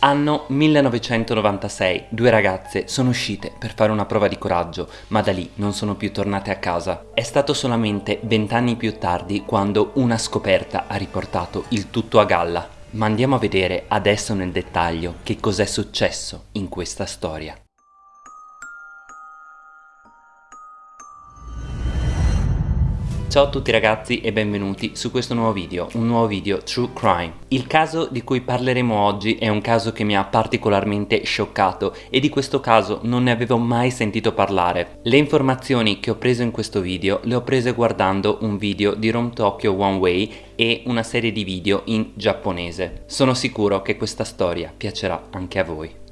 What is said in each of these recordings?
Anno 1996, due ragazze sono uscite per fare una prova di coraggio, ma da lì non sono più tornate a casa. È stato solamente vent'anni più tardi quando una scoperta ha riportato il tutto a galla. Ma andiamo a vedere adesso nel dettaglio che cos'è successo in questa storia. Ciao a tutti ragazzi e benvenuti su questo nuovo video, un nuovo video True Crime. Il caso di cui parleremo oggi è un caso che mi ha particolarmente scioccato e di questo caso non ne avevo mai sentito parlare. Le informazioni che ho preso in questo video le ho prese guardando un video di Rome Tokyo One Way e una serie di video in giapponese. Sono sicuro che questa storia piacerà anche a voi.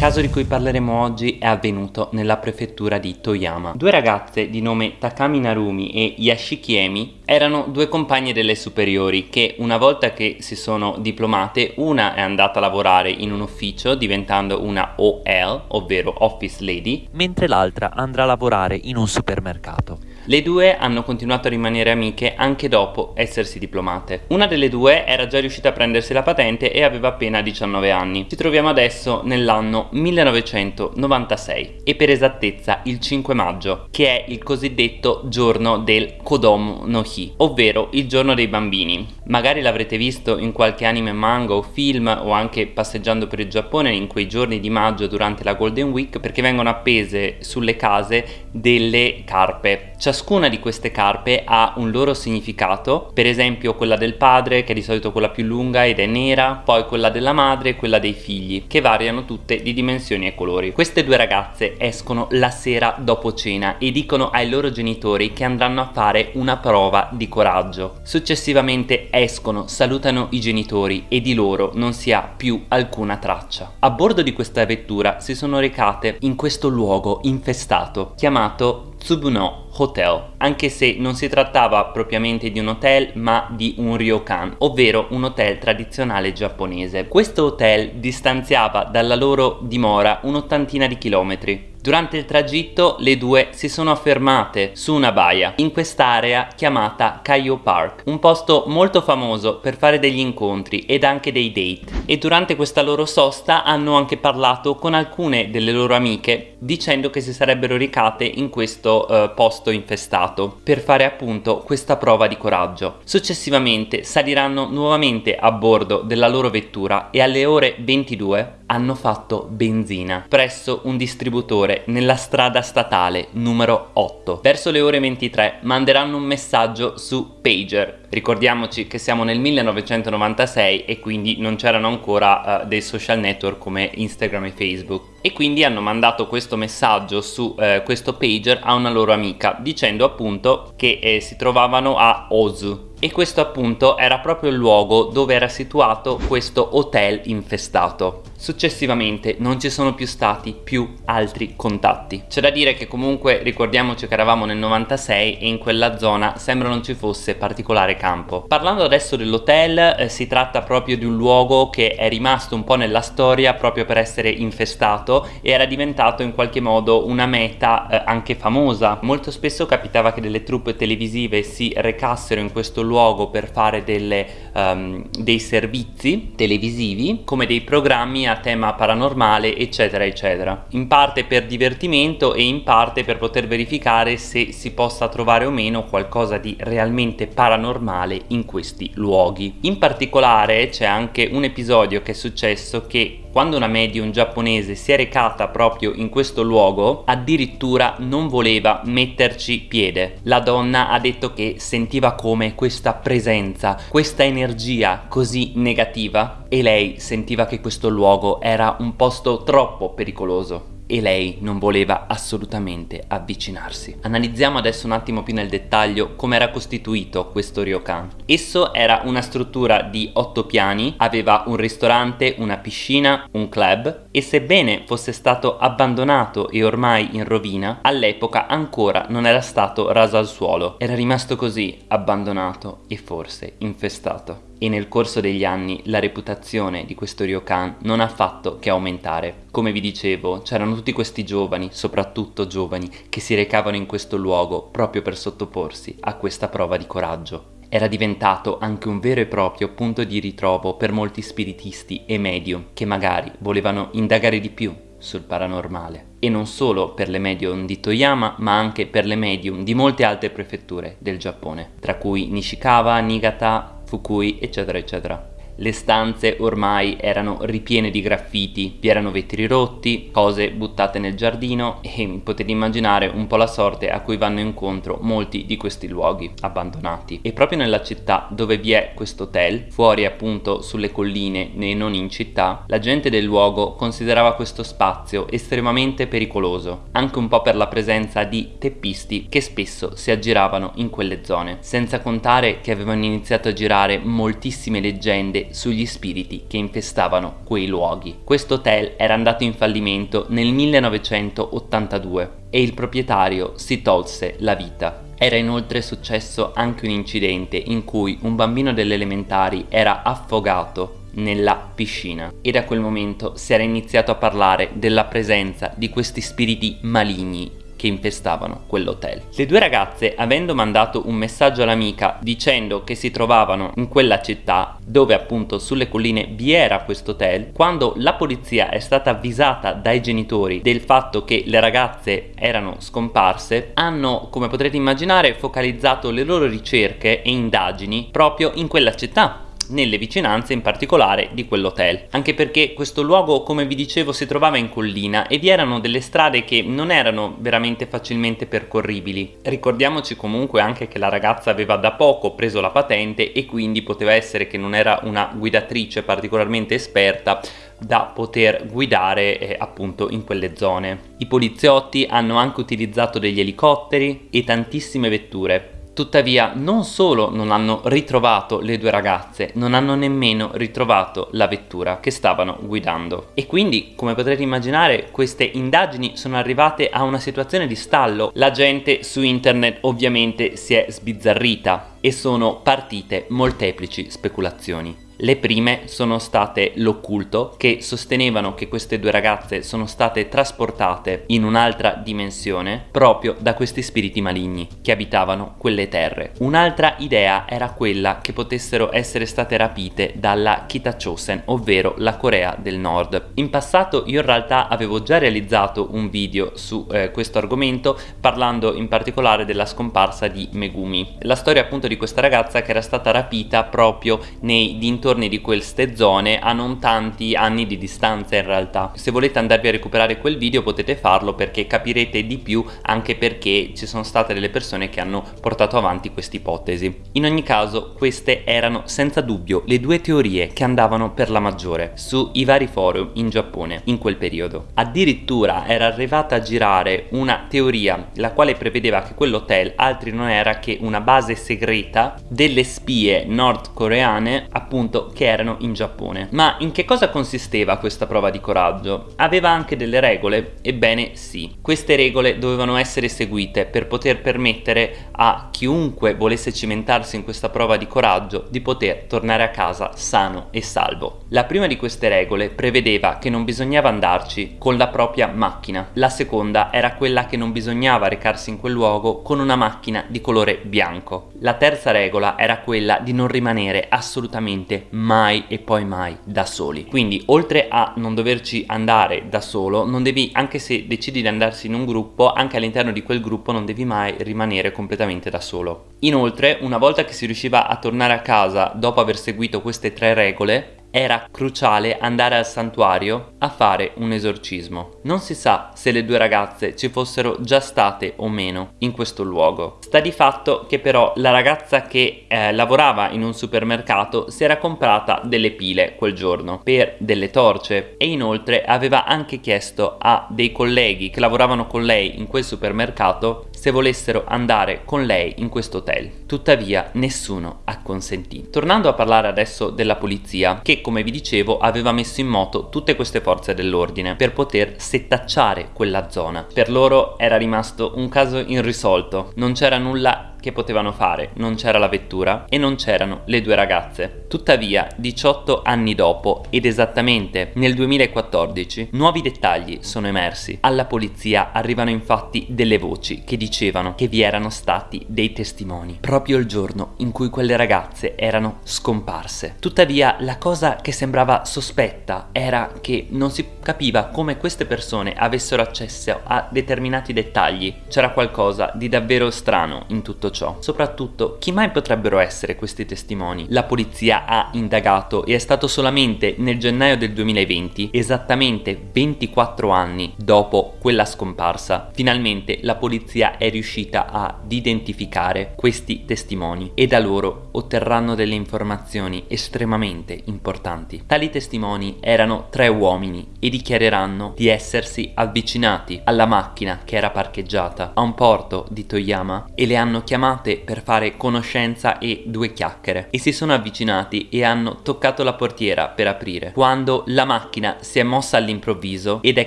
Caso di cui parleremo oggi è avvenuto nella prefettura di Toyama. Due ragazze di nome Takami Narumi e Yashiki Emi erano due compagne delle superiori che una volta che si sono diplomate una è andata a lavorare in un ufficio diventando una OL, ovvero Office Lady, mentre l'altra andrà a lavorare in un supermercato. Le due hanno continuato a rimanere amiche anche dopo essersi diplomate. Una delle due era già riuscita a prendersi la patente e aveva appena 19 anni. Ci troviamo adesso nell'anno 1996 e per esattezza il 5 maggio, che è il cosiddetto giorno del Kodomo no Hi, ovvero il giorno dei bambini. Magari l'avrete visto in qualche anime manga o film o anche passeggiando per il Giappone in quei giorni di maggio durante la Golden Week perché vengono appese sulle case delle carpe. Ciascuna di queste carpe ha un loro significato, per esempio quella del padre che è di solito quella più lunga ed è nera, poi quella della madre e quella dei figli, che variano tutte di dimensioni e colori. Queste due ragazze escono la sera dopo cena e dicono ai loro genitori che andranno a fare una prova di coraggio. Successivamente escono, salutano i genitori e di loro non si ha più alcuna traccia. A bordo di questa vettura si sono recate in questo luogo infestato chiamato Tsubuno Hotel, anche se non si trattava propriamente di un hotel ma di un ryokan, ovvero un hotel tradizionale giapponese. Questo hotel distanziava dalla loro dimora un'ottantina di chilometri. Durante il tragitto le due si sono fermate su una baia in quest'area chiamata Kaio Park, un posto molto famoso per fare degli incontri ed anche dei date e durante questa loro sosta hanno anche parlato con alcune delle loro amiche dicendo che si sarebbero ricate in questo uh, posto infestato per fare appunto questa prova di coraggio. Successivamente saliranno nuovamente a bordo della loro vettura e alle ore 22 hanno fatto benzina presso un distributore nella strada statale numero 8. Verso le ore 23 manderanno un messaggio su Pager. Ricordiamoci che siamo nel 1996 e quindi non c'erano ancora uh, dei social network come Instagram e Facebook e quindi hanno mandato questo messaggio su uh, questo pager a una loro amica dicendo appunto che eh, si trovavano a Ozu e questo appunto era proprio il luogo dove era situato questo hotel infestato. Successivamente non ci sono più stati più altri contatti. C'è da dire che comunque ricordiamoci che eravamo nel 96 e in quella zona sembra non ci fosse particolare campo. Parlando adesso dell'hotel eh, si tratta proprio di un luogo che è rimasto un po' nella storia proprio per essere infestato e era diventato in qualche modo una meta eh, anche famosa. Molto spesso capitava che delle truppe televisive si recassero in questo luogo per fare delle, um, dei servizi televisivi come dei programmi a tema paranormale eccetera eccetera. In parte per divertimento e in parte per poter verificare se si possa trovare o meno qualcosa di realmente paranormale in questi luoghi. In particolare c'è anche un episodio che è successo che quando una medium giapponese si è recata proprio in questo luogo, addirittura non voleva metterci piede. La donna ha detto che sentiva come questa presenza, questa energia così negativa e lei sentiva che questo luogo era un posto troppo pericoloso e lei non voleva assolutamente avvicinarsi. Analizziamo adesso un attimo più nel dettaglio come era costituito questo ryokan. Esso era una struttura di otto piani, aveva un ristorante, una piscina, un club e sebbene fosse stato abbandonato e ormai in rovina, all'epoca ancora non era stato raso al suolo. Era rimasto così, abbandonato e forse infestato e nel corso degli anni la reputazione di questo ryokan non ha fatto che aumentare. Come vi dicevo, c'erano tutti questi giovani, soprattutto giovani, che si recavano in questo luogo proprio per sottoporsi a questa prova di coraggio era diventato anche un vero e proprio punto di ritrovo per molti spiritisti e medium che magari volevano indagare di più sul paranormale. E non solo per le medium di Toyama, ma anche per le medium di molte altre prefetture del Giappone, tra cui Nishikawa, Niigata, Fukui, eccetera, eccetera. Le stanze ormai erano ripiene di graffiti, vi erano vetri rotti, cose buttate nel giardino e potete immaginare un po' la sorte a cui vanno incontro molti di questi luoghi abbandonati. E proprio nella città dove vi è questo hotel, fuori appunto sulle colline e non in città, la gente del luogo considerava questo spazio estremamente pericoloso, anche un po' per la presenza di teppisti che spesso si aggiravano in quelle zone, senza contare che avevano iniziato a girare moltissime leggende sugli spiriti che infestavano quei luoghi. Questo hotel era andato in fallimento nel 1982 e il proprietario si tolse la vita. Era inoltre successo anche un incidente in cui un bambino delle elementari era affogato nella piscina e da quel momento si era iniziato a parlare della presenza di questi spiriti maligni che infestavano quell'hotel. Le due ragazze, avendo mandato un messaggio all'amica dicendo che si trovavano in quella città, dove appunto sulle colline vi era questo hotel, quando la polizia è stata avvisata dai genitori del fatto che le ragazze erano scomparse, hanno, come potrete immaginare, focalizzato le loro ricerche e indagini proprio in quella città nelle vicinanze in particolare di quell'hotel, anche perché questo luogo come vi dicevo si trovava in collina e vi erano delle strade che non erano veramente facilmente percorribili. Ricordiamoci comunque anche che la ragazza aveva da poco preso la patente e quindi poteva essere che non era una guidatrice particolarmente esperta da poter guidare eh, appunto in quelle zone. I poliziotti hanno anche utilizzato degli elicotteri e tantissime vetture Tuttavia non solo non hanno ritrovato le due ragazze, non hanno nemmeno ritrovato la vettura che stavano guidando. E quindi, come potrete immaginare, queste indagini sono arrivate a una situazione di stallo. La gente su internet ovviamente si è sbizzarrita e sono partite molteplici speculazioni. Le prime sono state l'occulto, che sostenevano che queste due ragazze sono state trasportate in un'altra dimensione proprio da questi spiriti maligni che abitavano quelle terre. Un'altra idea era quella che potessero essere state rapite dalla Kitachosen, ovvero la Corea del Nord. In passato io in realtà avevo già realizzato un video su eh, questo argomento parlando in particolare della scomparsa di Megumi. La storia appunto di questa ragazza che era stata rapita proprio nei dintorni dintorni di queste zone a non tanti anni di distanza in realtà. Se volete andarvi a recuperare quel video potete farlo perché capirete di più anche perché ci sono state delle persone che hanno portato avanti questa ipotesi. In ogni caso queste erano senza dubbio le due teorie che andavano per la maggiore sui vari forum in Giappone in quel periodo. Addirittura era arrivata a girare una teoria la quale prevedeva che quell'hotel altri non era che una base segreta delle spie nordcoreane appunto che erano in Giappone. Ma in che cosa consisteva questa prova di coraggio? Aveva anche delle regole? Ebbene sì. Queste regole dovevano essere seguite per poter permettere a chiunque volesse cimentarsi in questa prova di coraggio di poter tornare a casa sano e salvo. La prima di queste regole prevedeva che non bisognava andarci con la propria macchina. La seconda era quella che non bisognava recarsi in quel luogo con una macchina di colore bianco. La terza regola era quella di non rimanere assolutamente mai e poi mai da soli. Quindi oltre a non doverci andare da solo, non devi, anche se decidi di andarsi in un gruppo, anche all'interno di quel gruppo non devi mai rimanere completamente da solo. Inoltre, una volta che si riusciva a tornare a casa dopo aver seguito queste tre regole, era cruciale andare al santuario a fare un esorcismo. Non si sa se le due ragazze ci fossero già state o meno in questo luogo. Sta di fatto che però la ragazza che eh, lavorava in un supermercato si era comprata delle pile quel giorno per delle torce e inoltre aveva anche chiesto a dei colleghi che lavoravano con lei in quel supermercato se volessero andare con lei in questo hotel. Tuttavia nessuno ha consentito. Tornando a parlare adesso della polizia, che come vi dicevo aveva messo in moto tutte queste forze dell'ordine per poter settacciare quella zona. Per loro era rimasto un caso irrisolto, non c'era nulla che potevano fare, non c'era la vettura e non c'erano le due ragazze. Tuttavia, 18 anni dopo ed esattamente nel 2014, nuovi dettagli sono emersi. Alla polizia arrivano infatti delle voci che dicevano che vi erano stati dei testimoni proprio il giorno in cui quelle ragazze erano scomparse. Tuttavia, la cosa che sembrava sospetta era che non si capiva come queste persone avessero accesso a determinati dettagli. C'era qualcosa di davvero strano in tutto ciò. Soprattutto, chi mai potrebbero essere questi testimoni? La polizia ha indagato e è stato solamente nel gennaio del 2020, esattamente 24 anni dopo quella scomparsa, finalmente la polizia è riuscita ad identificare questi testimoni e da loro otterranno delle informazioni estremamente importanti. Tali testimoni erano tre uomini e dichiareranno di essersi avvicinati alla macchina che era parcheggiata a un porto di Toyama e le hanno chiamate per fare conoscenza e due chiacchiere e si sono avvicinati e hanno toccato la portiera per aprire quando la macchina si è mossa all'improvviso ed è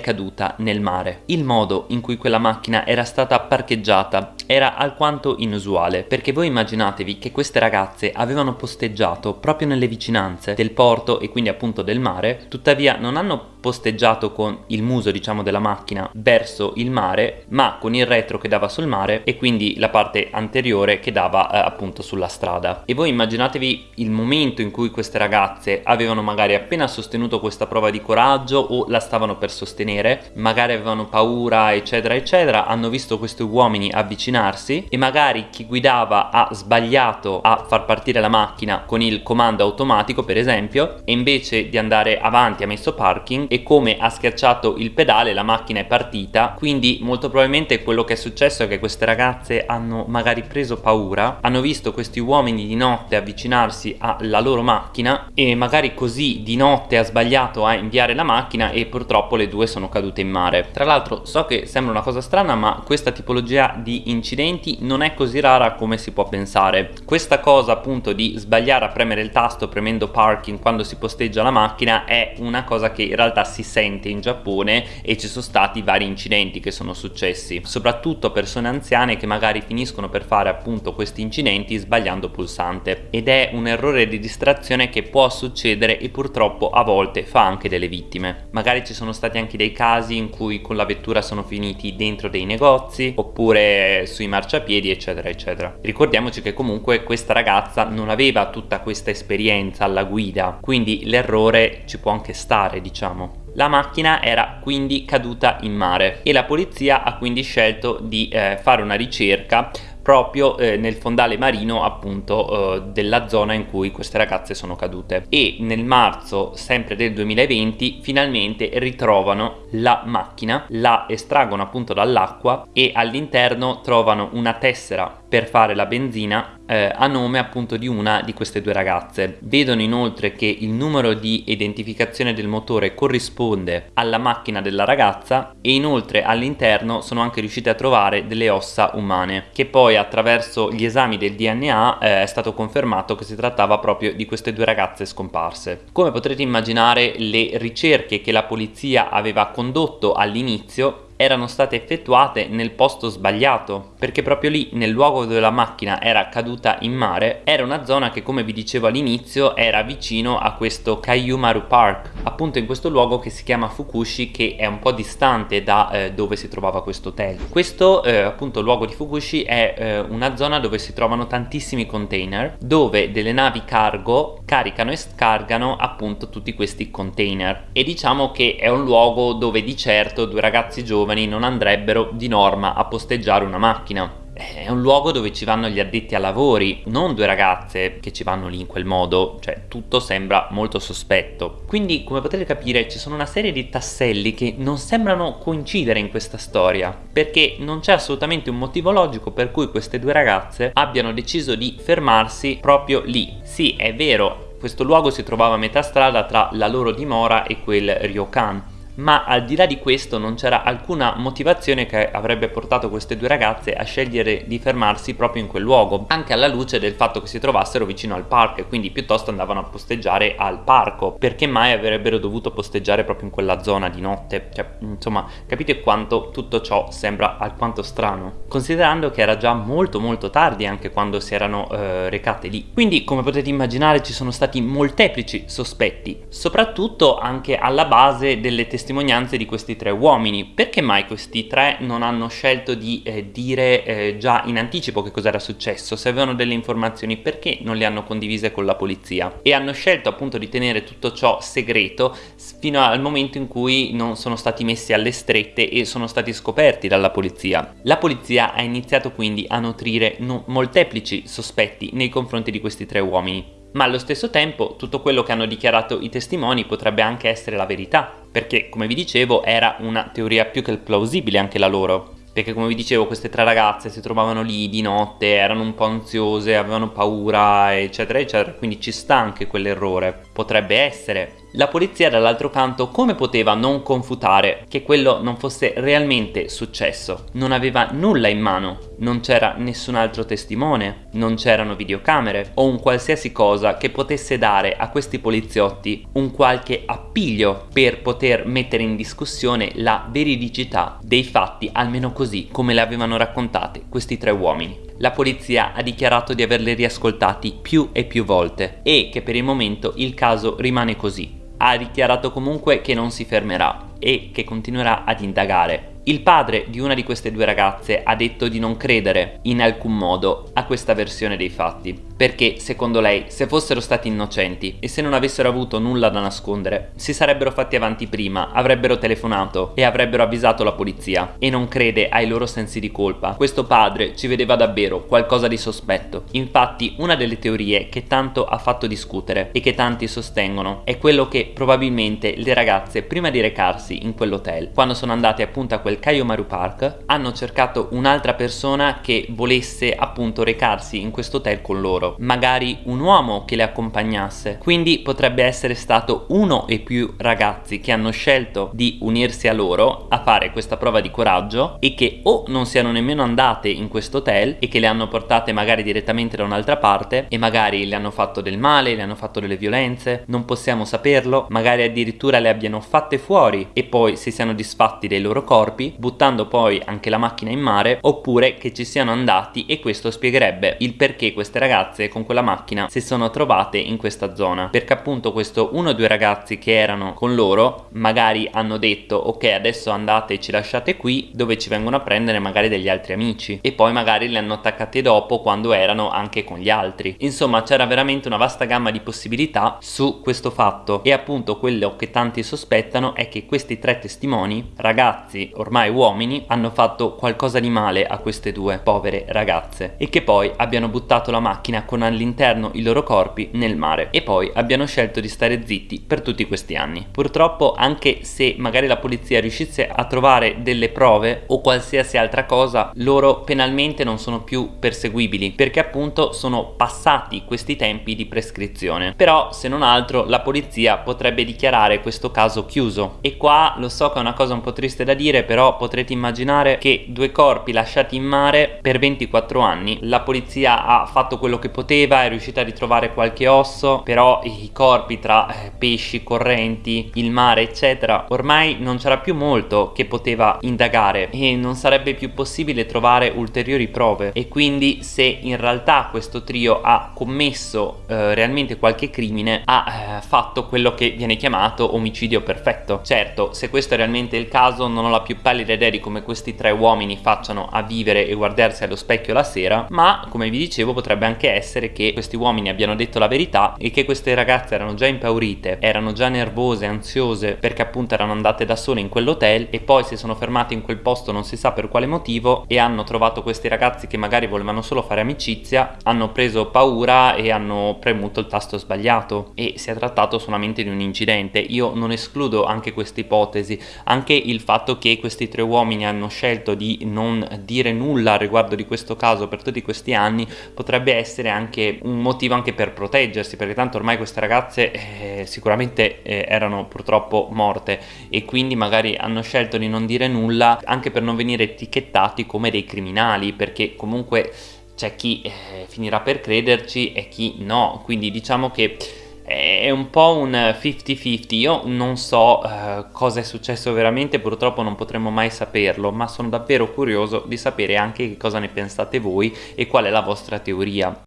caduta nel mare. Il modo in cui quella macchina era stata parcheggiata era alquanto inusuale perché voi immaginatevi che queste ragazze avevano posteggiato proprio nelle vicinanze del porto e quindi appunto del mare tuttavia non hanno posteggiato con il muso diciamo della macchina verso il mare ma con il retro che dava sul mare e quindi la parte anteriore che dava eh, appunto sulla strada. E voi immaginatevi il momento in cui queste ragazze avevano magari appena sostenuto questa prova di coraggio o la stavano per sostenere magari avevano paura eccetera eccetera hanno visto questi uomini avvicinarsi e magari chi guidava ha sbagliato a far partire la macchina con il comando automatico per esempio e invece di andare avanti ha messo parking e come ha schiacciato il pedale la macchina è partita. Quindi molto probabilmente quello che è successo è che queste ragazze hanno magari preso paura hanno visto questi uomini di notte avvicinarsi alla loro macchina e magari così di notte ha sbagliato a inviare la macchina e purtroppo le due sono cadute in mare. Tra l'altro so che sembra una cosa strana ma questa tipologia di incidenti non è così rara come si può pensare. Questa cosa appunto di sbagliare a premere il tasto premendo parking quando si posteggia la macchina è una cosa che in realtà si sente in Giappone e ci sono stati vari incidenti che sono successi soprattutto persone anziane che magari finiscono per fare appunto questi incidenti sbagliando pulsante. Ed è un errore di distrazione che può succedere e purtroppo a volte fa anche delle vittime. Magari ci sono stati anche dei casi in cui con la vettura sono finiti dentro dei negozi oppure sui marciapiedi eccetera eccetera. Ricordiamoci che comunque questa ragazza non aveva tutta questa esperienza alla guida quindi l'errore ci può anche stare diciamo la macchina era quindi caduta in mare e la polizia ha quindi scelto di eh, fare una ricerca proprio eh, nel fondale marino appunto eh, della zona in cui queste ragazze sono cadute. E nel marzo sempre del 2020 finalmente ritrovano la macchina la estraggono appunto dall'acqua e all'interno trovano una tessera per fare la benzina eh, a nome appunto di una di queste due ragazze. Vedono inoltre che il numero di identificazione del motore corrisponde alla macchina della ragazza e inoltre all'interno sono anche riusciti a trovare delle ossa umane che poi attraverso gli esami del DNA eh, è stato confermato che si trattava proprio di queste due ragazze scomparse. Come potrete immaginare le ricerche che la polizia aveva condotto all'inizio erano state effettuate nel posto sbagliato perché proprio lì nel luogo dove la macchina era caduta in mare era una zona che come vi dicevo all'inizio era vicino a questo Kayumaru Park appunto in questo luogo che si chiama Fukushi che è un po' distante da eh, dove si trovava questo hotel. Questo eh, appunto luogo di Fukushi è eh, una zona dove si trovano tantissimi container dove delle navi cargo caricano e scargano appunto tutti questi container. E diciamo che è un luogo dove di certo due ragazzi giovani giovani non andrebbero di norma a posteggiare una macchina è un luogo dove ci vanno gli addetti ai lavori, non due ragazze che ci vanno lì in quel modo, cioè tutto sembra molto sospetto. Quindi, come potete capire, ci sono una serie di tasselli che non sembrano coincidere in questa storia, perché non c'è assolutamente un motivo logico per cui queste due ragazze abbiano deciso di fermarsi proprio lì. Sì, è vero, questo luogo si trovava a metà strada tra la loro dimora e quel ryokan, ma al di là di questo non c'era alcuna motivazione che avrebbe portato queste due ragazze a scegliere di fermarsi proprio in quel luogo, anche alla luce del fatto che si trovassero vicino al parco e quindi piuttosto andavano a posteggiare al parco, perché mai avrebbero dovuto posteggiare proprio in quella zona di notte? Cioè, insomma, capite quanto tutto ciò sembra alquanto strano, considerando che era già molto molto tardi anche quando si erano eh, recate lì. Quindi, come potete immaginare, ci sono stati molteplici sospetti, soprattutto anche alla base delle testimonianze di questi tre uomini. Perché mai questi tre non hanno scelto di eh, dire eh, già in anticipo che cosa era successo? Se avevano delle informazioni, perché non le hanno condivise con la polizia? E hanno scelto appunto di tenere tutto ciò segreto fino al momento in cui non sono stati messi alle strette e sono stati scoperti dalla polizia. La polizia ha iniziato quindi a nutrire molteplici sospetti nei confronti di questi tre uomini ma allo stesso tempo tutto quello che hanno dichiarato i testimoni potrebbe anche essere la verità, perché come vi dicevo era una teoria più che plausibile anche la loro. Perché come vi dicevo queste tre ragazze si trovavano lì di notte, erano un po' ansiose, avevano paura eccetera eccetera, quindi ci sta anche quell'errore, potrebbe essere la polizia dall'altro canto come poteva non confutare che quello non fosse realmente successo? Non aveva nulla in mano, non c'era nessun altro testimone, non c'erano videocamere o un qualsiasi cosa che potesse dare a questi poliziotti un qualche appiglio per poter mettere in discussione la veridicità dei fatti, almeno così come le avevano raccontate questi tre uomini. La polizia ha dichiarato di averli riascoltati più e più volte e che per il momento il caso rimane così ha dichiarato comunque che non si fermerà e che continuerà ad indagare. Il padre di una di queste due ragazze ha detto di non credere in alcun modo a questa versione dei fatti, perché secondo lei se fossero stati innocenti e se non avessero avuto nulla da nascondere si sarebbero fatti avanti prima, avrebbero telefonato e avrebbero avvisato la polizia e non crede ai loro sensi di colpa. Questo padre ci vedeva davvero qualcosa di sospetto. Infatti una delle teorie che tanto ha fatto discutere e che tanti sostengono è quello che probabilmente le ragazze prima di recarsi in quell'hotel. Quando sono andati appunto a quel Kayomaru Park hanno cercato un'altra persona che volesse appunto recarsi in questo hotel con loro, magari un uomo che le accompagnasse. Quindi potrebbe essere stato uno e più ragazzi che hanno scelto di unirsi a loro a fare questa prova di coraggio e che o non siano nemmeno andate in questo hotel e che le hanno portate magari direttamente da un'altra parte e magari le hanno fatto del male, le hanno fatto delle violenze, non possiamo saperlo, magari addirittura le abbiano fatte fuori e poi si siano disfatti dei loro corpi, buttando poi anche la macchina in mare, oppure che ci siano andati e questo spiegherebbe il perché queste ragazze con quella macchina si sono trovate in questa zona. Perché appunto questo uno o due ragazzi che erano con loro magari hanno detto ok adesso andate e ci lasciate qui dove ci vengono a prendere magari degli altri amici e poi magari li hanno attaccati dopo quando erano anche con gli altri. Insomma c'era veramente una vasta gamma di possibilità su questo fatto e appunto quello che tanti sospettano è che questi tre testimoni, ragazzi ormai uomini, hanno fatto qualcosa di male a queste due povere ragazze e che poi abbiano buttato la macchina con all'interno i loro corpi nel mare e poi abbiano scelto di stare zitti per tutti questi anni. Purtroppo anche se magari la polizia riuscisse a trovare delle prove o qualsiasi altra cosa, loro penalmente non sono più perseguibili perché appunto sono passati questi tempi di prescrizione. Però se non altro la polizia potrebbe dichiarare questo caso chiuso e qua lo so che è una cosa un po' triste da dire però potrete immaginare che due corpi lasciati in mare per 24 anni. La polizia ha fatto quello che poteva è riuscita a ritrovare qualche osso però i corpi tra eh, pesci, correnti, il mare eccetera ormai non c'era più molto che poteva indagare e non sarebbe più possibile trovare ulteriori prove. E quindi se in realtà questo trio ha commesso eh, realmente qualche crimine ha eh, fatto quello che viene chiamato omicidio perfetto. Certo se questo è realmente il caso non ho la più pallida idea di come questi tre uomini facciano a vivere e guardarsi allo specchio la sera ma come vi dicevo potrebbe anche essere che questi uomini abbiano detto la verità e che queste ragazze erano già impaurite erano già nervose, ansiose perché appunto erano andate da sole in quell'hotel e poi si sono fermate in quel posto non si sa per quale motivo e hanno trovato questi ragazzi che magari volevano solo fare amicizia hanno preso paura e hanno premuto il tasto sbagliato e si è trattato solamente di un incidente. Io non escludo anche questa ipotesi, anche il fatto che questi questi tre uomini hanno scelto di non dire nulla riguardo di questo caso per tutti questi anni potrebbe essere anche un motivo anche per proteggersi perché tanto ormai queste ragazze eh, sicuramente eh, erano purtroppo morte e quindi magari hanno scelto di non dire nulla anche per non venire etichettati come dei criminali perché comunque c'è chi eh, finirà per crederci e chi no. Quindi diciamo che è un po' un 50-50, io non so uh, cosa è successo veramente, purtroppo non potremo mai saperlo, ma sono davvero curioso di sapere anche che cosa ne pensate voi e qual è la vostra teoria.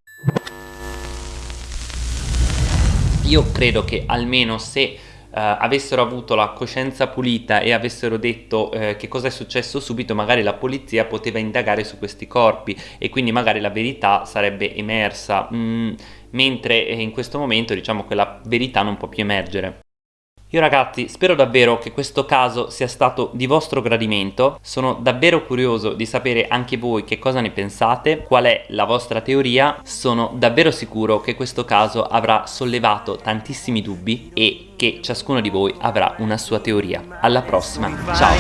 Io credo che almeno se Uh, avessero avuto la coscienza pulita e avessero detto uh, che cosa è successo subito magari la polizia poteva indagare su questi corpi e quindi magari la verità sarebbe emersa mm, mentre eh, in questo momento diciamo che la verità non può più emergere. Io ragazzi spero davvero che questo caso sia stato di vostro gradimento, sono davvero curioso di sapere anche voi che cosa ne pensate, qual è la vostra teoria, sono davvero sicuro che questo caso avrà sollevato tantissimi dubbi e che ciascuno di voi avrà una sua teoria. Alla prossima, ciao!